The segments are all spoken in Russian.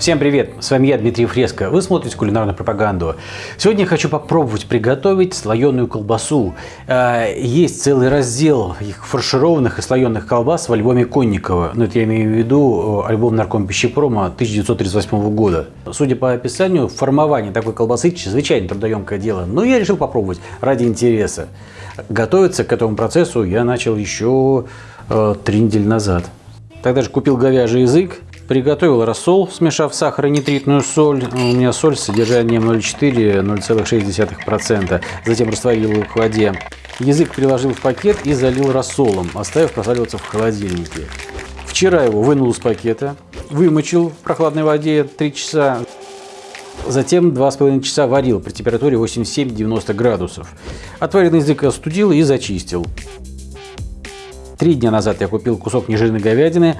Всем привет! С вами я, Дмитрий Фреско. Вы смотрите кулинарную пропаганду. Сегодня я хочу попробовать приготовить слоеную колбасу. Э, есть целый раздел их фаршированных и слоеных колбас в альбоме Конникова. Ну, это я имею в виду э, альбом Нарком пищепрома 1938 года. Судя по описанию, формование такой колбасы чрезвычайно трудоемкое дело. Но я решил попробовать ради интереса. Готовиться к этому процессу я начал еще э, три недели назад. Тогда же купил говяжий язык, Приготовил рассол, смешав сахар и нитритную соль. У меня соль с содержанием 0,4-0,6%. Затем растворил его в воде. Язык переложил в пакет и залил рассолом, оставив просаливаться в холодильнике. Вчера его вынул из пакета, вымочил в прохладной воде 3 часа. Затем 2,5 часа варил при температуре 87-90 градусов. Отваренный язык остудил и зачистил. Три дня назад я купил кусок нежирной говядины,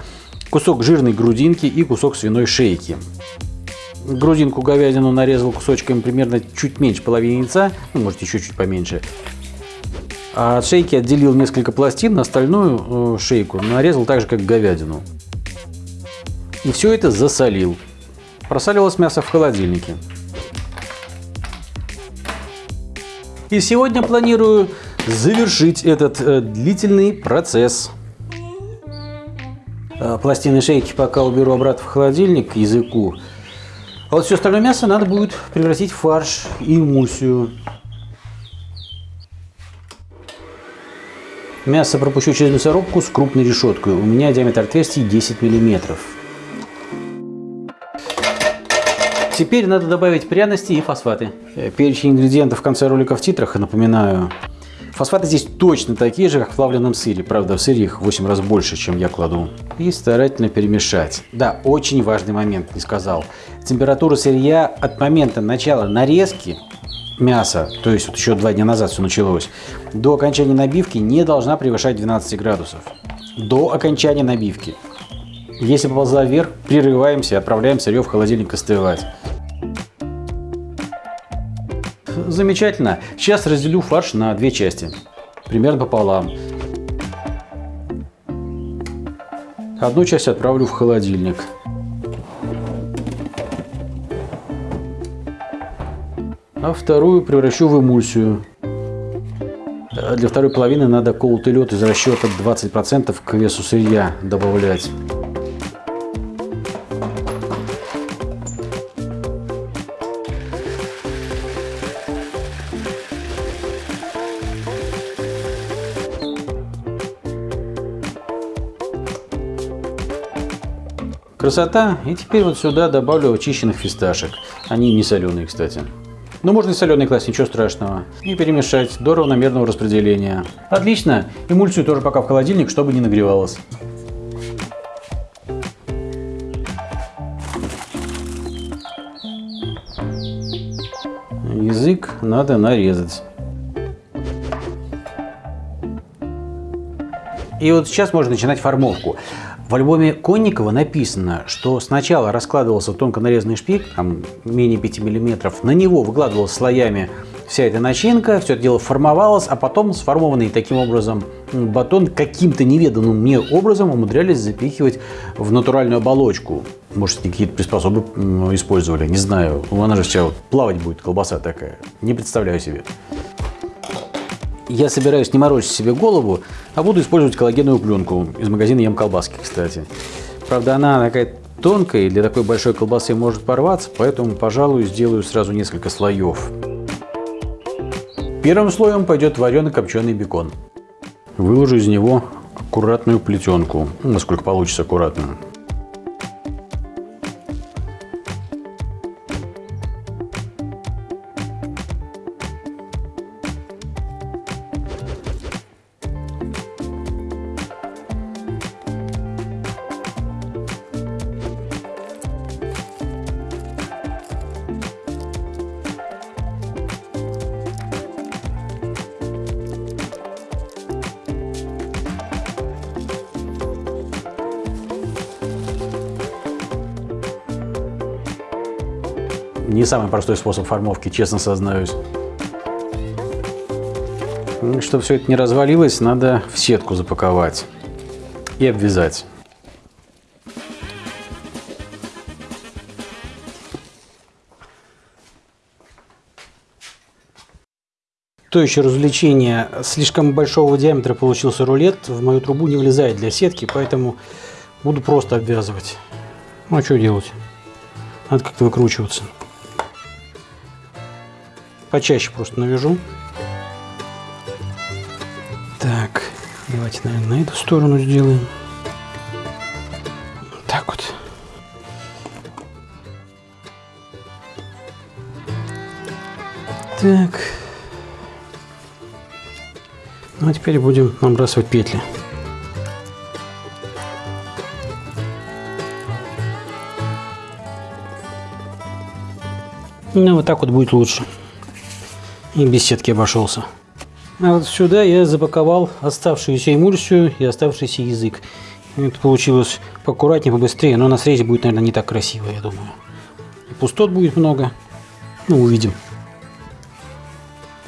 кусок жирной грудинки и кусок свиной шейки. Грудинку говядину нарезал кусочками примерно чуть меньше половины яйца, ну, может еще чуть поменьше. А от шейки отделил несколько пластин, остальную э, шейку нарезал так же, как говядину. И все это засолил. Просаливалось мясо в холодильнике. И сегодня планирую завершить этот э, длительный процесс. Э, пластины шейки пока уберу обратно в холодильник к языку. А вот все остальное мясо надо будет превратить в фарш и эмульсию. Мясо пропущу через мясорубку с крупной решеткой. У меня диаметр отверстий 10 миллиметров. Теперь надо добавить пряности и фосфаты. Э, перечень ингредиентов в конце ролика в титрах, напоминаю. Фосфаты здесь точно такие же, как в плавленном сыре. Правда, в сыре их 8 раз больше, чем я кладу. И старательно перемешать. Да, очень важный момент, не сказал. Температура сырья от момента начала нарезки мяса, то есть вот еще два дня назад все началось, до окончания набивки не должна превышать 12 градусов. До окончания набивки. Если поползла вверх, прерываемся и отправляем сырье в холодильник остывать. Замечательно. Сейчас разделю фарш на две части. Примерно пополам. Одну часть отправлю в холодильник. А вторую превращу в эмульсию. Для второй половины надо колотый лед из расчета 20% к весу сырья добавлять. Красота. И теперь вот сюда добавлю очищенных фисташек. Они не соленые, кстати. Но можно и соленый класть, ничего страшного. И перемешать до равномерного распределения. Отлично. Эмульсию тоже пока в холодильник, чтобы не нагревалось. Язык надо нарезать. И вот сейчас можно начинать формовку. В альбоме Конникова написано, что сначала раскладывался тонко нарезанный шпик, там менее 5 мм, на него выкладывалась слоями вся эта начинка, все это дело формовалось, а потом сформованный таким образом батон каким-то неведанным мне образом умудрялись запихивать в натуральную оболочку. Может, какие-то приспособы использовали, не знаю. Она же сейчас плавать будет, колбаса такая. Не представляю себе я собираюсь не морочить себе голову, а буду использовать коллагеновую пленку из магазина Ем колбаски, кстати. Правда, она такая тонкая, и для такой большой колбасы может порваться, поэтому, пожалуй, сделаю сразу несколько слоев. Первым слоем пойдет вареный копченый бекон. Выложу из него аккуратную плетенку, насколько получится аккуратно. Не самый простой способ формовки, честно сознаюсь. Чтобы все это не развалилось, надо в сетку запаковать и обвязать. То еще развлечение. Слишком большого диаметра получился рулет. В мою трубу не влезает для сетки, поэтому буду просто обвязывать. Ну а что делать? Надо как-то выкручиваться. Почаще просто навяжу. Так, давайте, наверное, на эту сторону сделаем. Так вот. Так. Ну а теперь будем набрасывать петли. Ну вот так вот будет лучше. И без сетки обошелся. А вот сюда я запаковал оставшуюся эмульсию и оставшийся язык. Это получилось поаккуратнее, побыстрее, но на срезе будет, наверное, не так красиво, я думаю. И пустот будет много. Ну, увидим.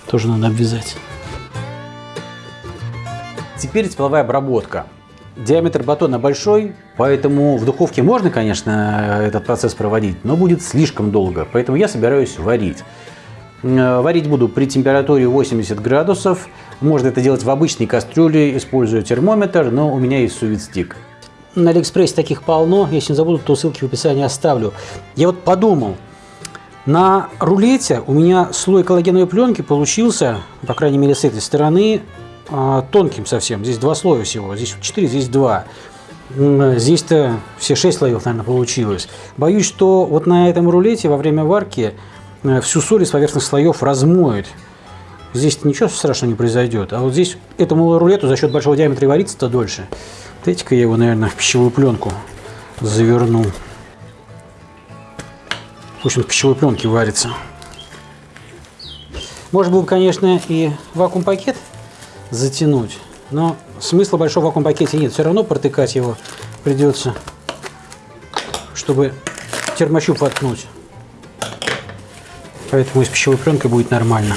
Тоже надо обвязать. Теперь тепловая обработка. Диаметр батона большой, поэтому в духовке можно, конечно, этот процесс проводить, но будет слишком долго, поэтому я собираюсь варить. Э, варить буду при температуре 80 градусов. Можно это делать в обычной кастрюле, используя термометр, но у меня есть сувид-стик. На Алиэкспрессе таких полно, если не забуду, то ссылки в описании оставлю. Я вот подумал, на рулете у меня слой коллагеновой пленки получился, по крайней мере с этой стороны, а, тонким совсем. Здесь два слоя всего. Здесь 4, здесь 2. Здесь-то все 6 слоев, наверное, получилось. Боюсь, что вот на этом рулете во время варки всю соль из поверхностных слоев размоет. Здесь ничего страшного не произойдет. А вот здесь этому рулету за счет большого диаметра варится-то дольше. Дайте-ка я его, наверное, в пищевую пленку заверну. Пусть он в пищевой пленке варится. Можно было бы, конечно, и вакуум-пакет затянуть. Но смысла большого вакуум пакете нет. Все равно протыкать его придется, чтобы термощуп воткнуть. Поэтому и с пищевой пленкой будет нормально.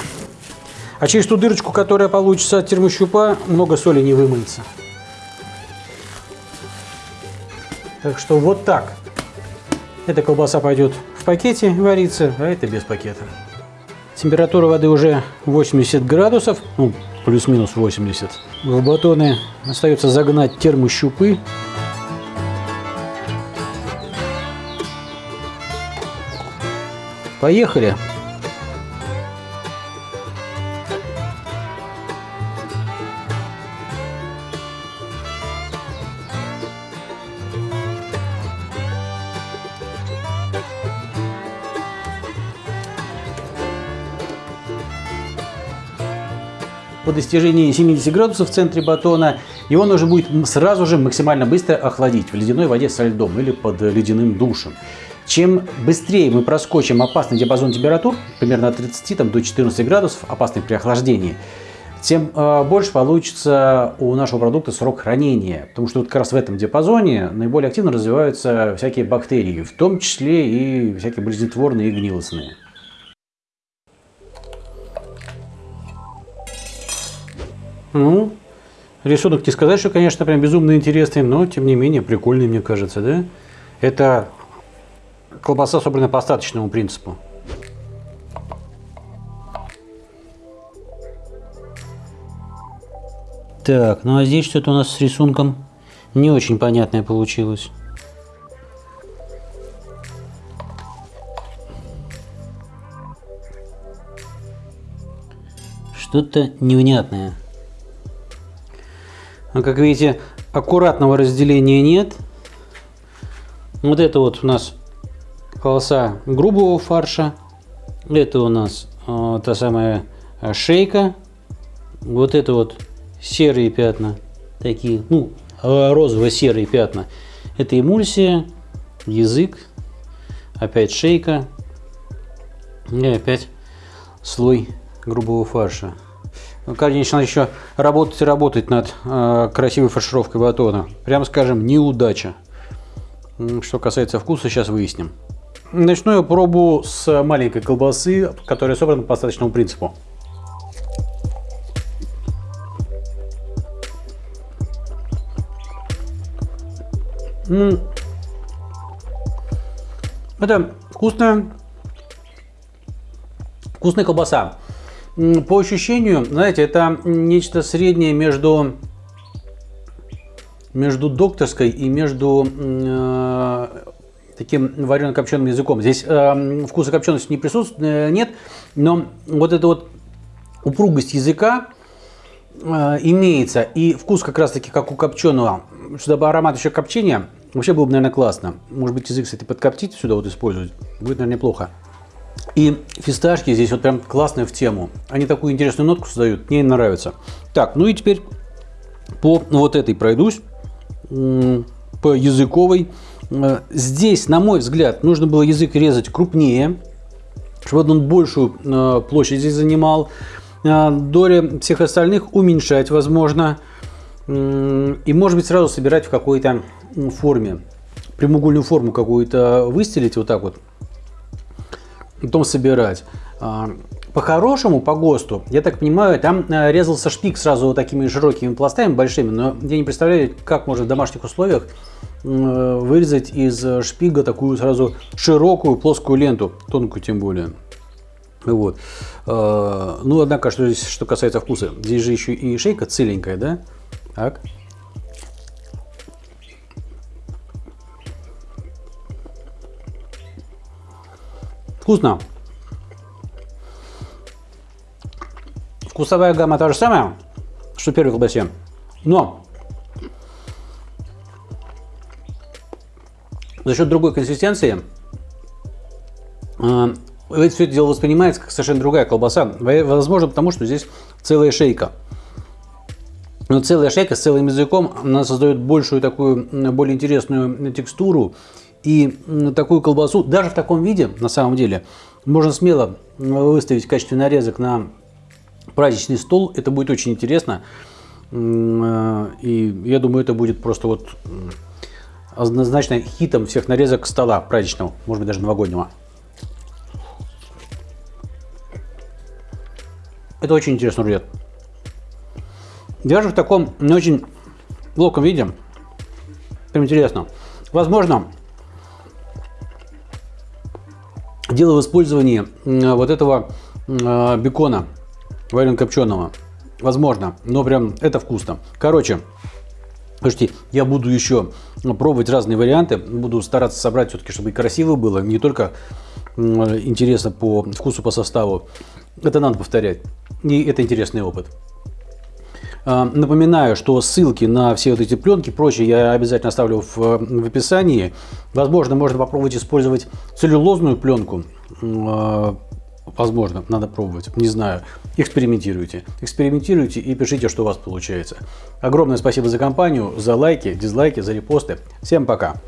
А через ту дырочку, которая получится от термощупа, много соли не вымыется. Так что вот так. Эта колбаса пойдет в пакете вариться, а это без пакета. Температура воды уже 80 градусов. Ну, плюс-минус 80. В батоны остается загнать термощупы. Поехали! По достижении 70 градусов в центре батона его нужно будет сразу же максимально быстро охладить в ледяной воде со льдом или под ледяным душем. Чем быстрее мы проскочим опасный диапазон температур, примерно от 30 там, до 14 градусов, опасный при охлаждении, тем э, больше получится у нашего продукта срок хранения. Потому что вот как раз в этом диапазоне наиболее активно развиваются всякие бактерии, в том числе и всякие болезнетворные и гнилостные. Ну, рисунок не сказать, что, конечно, прям безумно интересный, но, тем не менее, прикольный, мне кажется, да? Это колбаса собрана по остаточному принципу. Так, ну а здесь что-то у нас с рисунком не очень понятное получилось. Что-то невнятное. Но, как видите, аккуратного разделения нет. Вот это вот у нас полоса грубого фарша. Это у нас э, та самая э, шейка. Вот это вот серые пятна. Такие, ну, э, розово-серые пятна. Это эмульсия, язык, опять шейка и опять слой грубого фарша. Конечно, еще работать и работать над э, красивой фаршировкой батона. Прямо скажем, неудача. Что касается вкуса, сейчас выясним. Начну я пробу с маленькой колбасы, которая собрана по остаточному принципу. Это вкусная, вкусная колбаса. По ощущению, знаете, это нечто среднее между между докторской и между э, таким варено-копченым языком. Здесь э, вкуса копчености не присутствует, э, нет, но вот эта вот упругость языка э, имеется. И вкус как раз таки как у копченого. Сюда бы аромат еще копчения, вообще было бы, наверное, классно. Может быть, язык, кстати, подкоптить сюда вот использовать. Будет, наверное, неплохо. И фисташки здесь вот прям классные в тему. Они такую интересную нотку создают, мне нравится. Так, ну и теперь по вот этой пройдусь, по языковой. Э, здесь, на мой взгляд, нужно было язык резать крупнее, чтобы он большую э, площадь здесь занимал. Э, доли всех остальных уменьшать возможно. И может быть сразу собирать в какой-то форме. Прямоугольную форму какую-то выстелить вот так вот потом собирать. А, по-хорошему, по ГОСТу, я так понимаю, там э, резался шпик сразу вот такими широкими пластами большими, но я не представляю, как можно в домашних условиях вырезать из шпига такую сразу широкую плоскую ленту, тонкую тем более. Вот. А, ну, однако, что здесь, что касается вкуса, здесь же еще и шейка целенькая, да? Так. Вкусно. Вкусовая гамма та же самая, что в первой колбасе. Но за счет другой консистенции э, все это дело воспринимается как совершенно другая колбаса. Возможно, потому что здесь целая шейка. Но целая шейка с целым языком, она создает большую такую, более интересную текстуру и такую колбасу, даже в таком виде, на самом деле, можно смело выставить в качестве нарезок на праздничный стол. Это будет очень интересно. Э, и я думаю, это будет просто вот однозначно хитом всех нарезок стола праздничного, может быть, даже новогоднего. Это очень интересный рулет. Даже в таком не очень локом виде. Прям интересно. Возможно, Дело в использовании вот этого э, бекона варено-копченого. Возможно, но прям это вкусно. Короче, Слушайте, я буду еще пробовать разные варианты, буду стараться собрать все-таки, чтобы и красиво было, не только интересно по вкусу, по составу. Это надо повторять, и это интересный опыт. А, напоминаю, что ссылки на все вот эти пленки, прочее, я обязательно оставлю в, в описании. Возможно, можно попробовать использовать целлюлозную пленку. А, возможно, надо пробовать, не знаю. Экспериментируйте. Экспериментируйте и пишите, что у вас получается. Огромное спасибо за компанию, за лайки, дизлайки, за репосты. Всем пока!